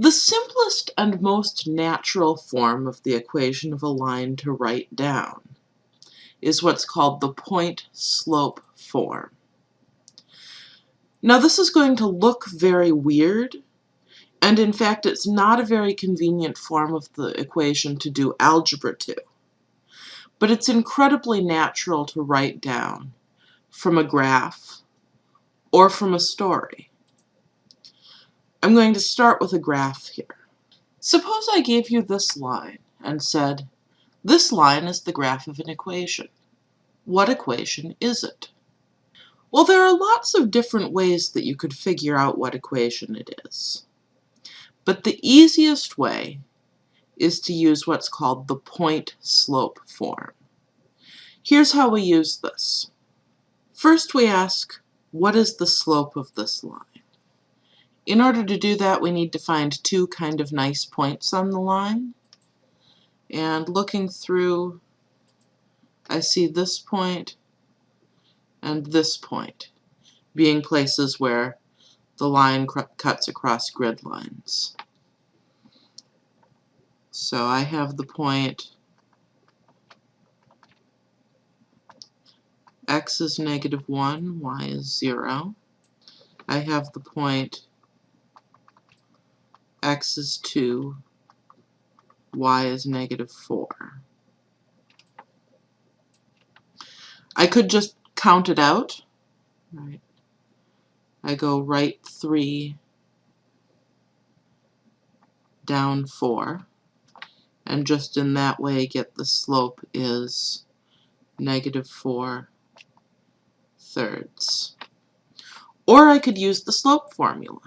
The simplest and most natural form of the equation of a line to write down is what's called the point-slope form. Now this is going to look very weird, and in fact it's not a very convenient form of the equation to do algebra to. But it's incredibly natural to write down from a graph or from a story. I'm going to start with a graph here. Suppose I gave you this line and said, this line is the graph of an equation. What equation is it? Well, there are lots of different ways that you could figure out what equation it is. But the easiest way is to use what's called the point-slope form. Here's how we use this. First we ask, what is the slope of this line? In order to do that, we need to find two kind of nice points on the line. And looking through, I see this point and this point being places where the line cuts across grid lines. So I have the point x is negative 1, y is 0. I have the point x is 2, y is negative 4. I could just count it out. Right. I go right 3, down 4, and just in that way get the slope is negative 4 thirds. Or I could use the slope formula.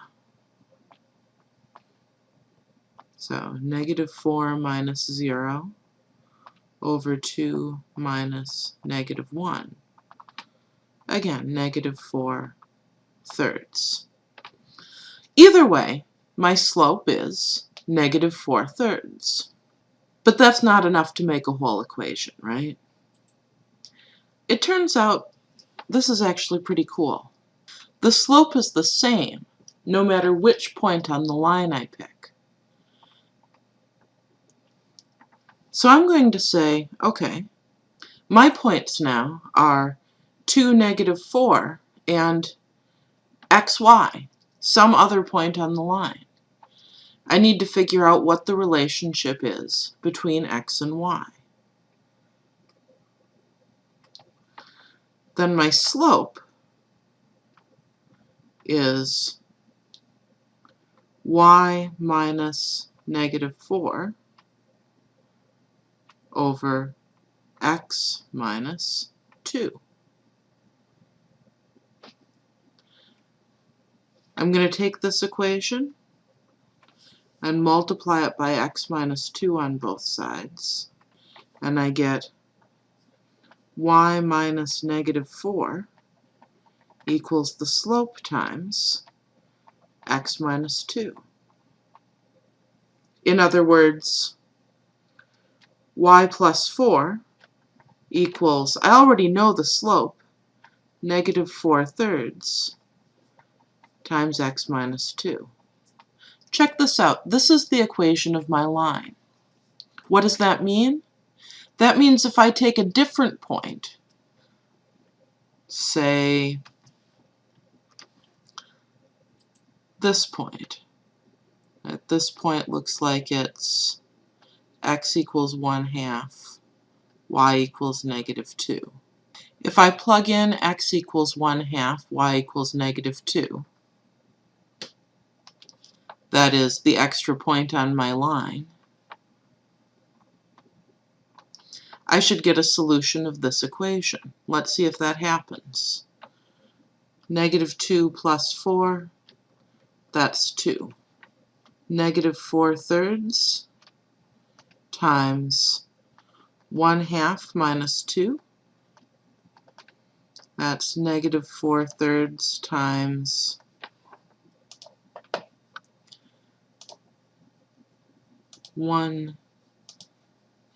So negative 4 minus 0 over 2 minus negative 1. Again, negative 4 thirds. Either way, my slope is negative 4 thirds. But that's not enough to make a whole equation, right? It turns out this is actually pretty cool. The slope is the same no matter which point on the line I pick. So I'm going to say, okay, my points now are 2, negative 4, and xy, some other point on the line. I need to figure out what the relationship is between x and y. Then my slope is y minus negative 4 over x minus 2. I'm going to take this equation and multiply it by x minus 2 on both sides. And I get y minus negative 4 equals the slope times x minus 2. In other words, y plus 4 equals, I already know the slope, negative 4 thirds times x minus 2. Check this out. This is the equation of my line. What does that mean? That means if I take a different point, say this point, at this point looks like it's x equals 1 half, y equals negative 2. If I plug in x equals 1 half, y equals negative 2, that is the extra point on my line, I should get a solution of this equation. Let's see if that happens. Negative 2 plus 4, that's 2. Negative 4 thirds, times 1 half minus 2. That's negative 4 thirds times one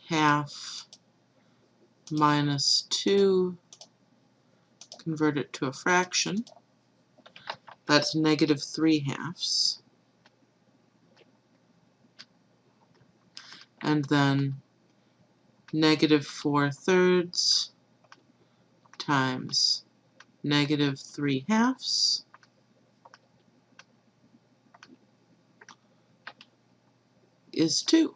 half minus 2, convert it to a fraction. That's negative 3 halves. And then negative 4 thirds times negative 3 halves is 2.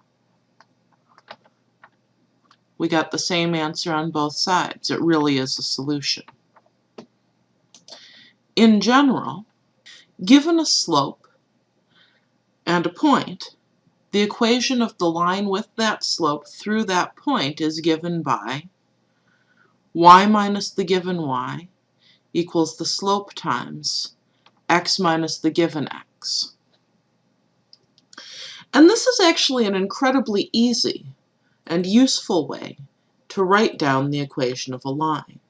We got the same answer on both sides. It really is a solution. In general, given a slope and a point, the equation of the line with that slope through that point is given by y minus the given y equals the slope times x minus the given x. And this is actually an incredibly easy and useful way to write down the equation of a line.